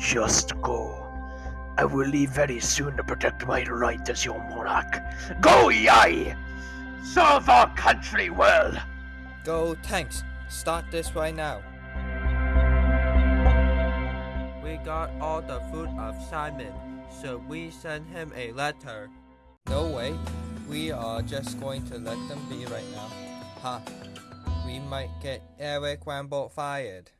Just go. I will leave very soon to protect my right as your monarch. Go, Yai! Serve our country well! Go tanks. Start this right now. We got all the food of Simon, so we send him a letter. No way. We are just going to let them be right now. Ha. We might get Eric Rambo fired.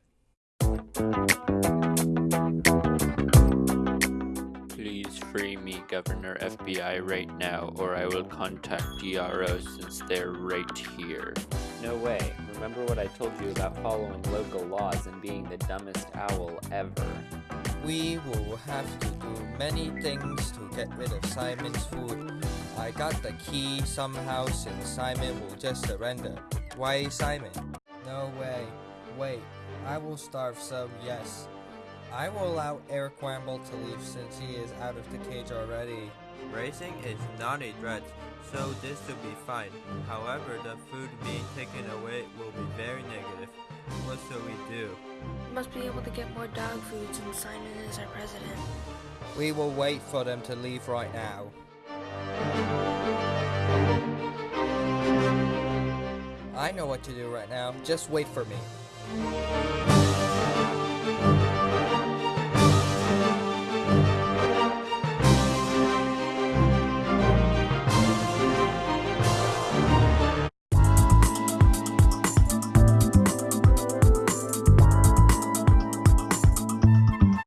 Free me, Governor FBI, right now, or I will contact DRO since they're right here. No way. Remember what I told you about following local laws and being the dumbest owl ever. We will have to do many things to get rid of Simon's food. I got the key somehow since Simon will just surrender. Why Simon? No way. Wait, I will starve so yes. I will allow Eric Wamble to leave since he is out of the cage already. Racing is not a threat, so this will be fine. However, the food being taken away will be very negative. What shall we do? We must be able to get more dog food since Simon is our president. We will wait for them to leave right now. I know what to do right now. Just wait for me.